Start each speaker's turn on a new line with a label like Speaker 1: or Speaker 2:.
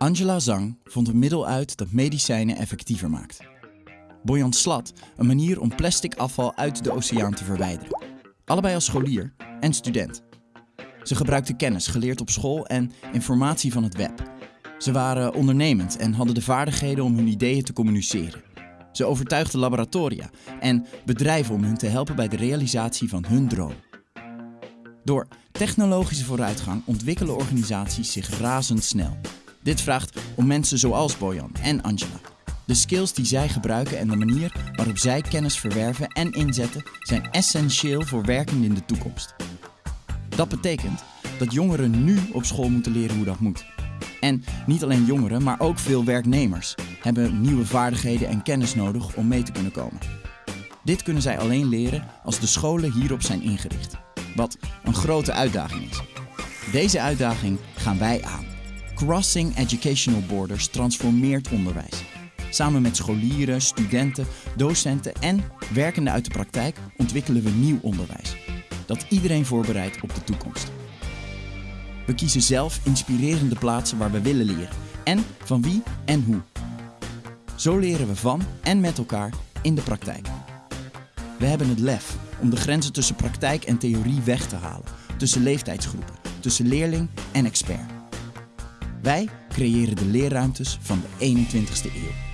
Speaker 1: Angela Zang vond een middel uit dat medicijnen effectiever maakt. Boyan Slat een manier om plastic afval uit de oceaan te verwijderen. Allebei als scholier en student. Ze gebruikten kennis geleerd op school en informatie van het web. Ze waren ondernemend en hadden de vaardigheden om hun ideeën te communiceren. Ze overtuigden laboratoria en bedrijven om hun te helpen bij de realisatie van hun droom. Door technologische vooruitgang ontwikkelen organisaties zich razendsnel. Dit vraagt om mensen zoals Bojan en Angela. De skills die zij gebruiken en de manier waarop zij kennis verwerven en inzetten zijn essentieel voor werken in de toekomst. Dat betekent dat jongeren nu op school moeten leren hoe dat moet. En niet alleen jongeren, maar ook veel werknemers hebben nieuwe vaardigheden en kennis nodig om mee te kunnen komen. Dit kunnen zij alleen leren als de scholen hierop zijn ingericht. Wat een grote uitdaging is. Deze uitdaging gaan wij aan. Crossing Educational Borders transformeert onderwijs. Samen met scholieren, studenten, docenten en werkenden uit de praktijk ontwikkelen we nieuw onderwijs. Dat iedereen voorbereidt op de toekomst. We kiezen zelf inspirerende plaatsen waar we willen leren. En van wie en hoe. Zo leren we van en met elkaar in de praktijk. We hebben het lef om de grenzen tussen praktijk en theorie weg te halen. Tussen leeftijdsgroepen, tussen leerling en expert. Wij creëren de leerruimtes van de 21ste eeuw.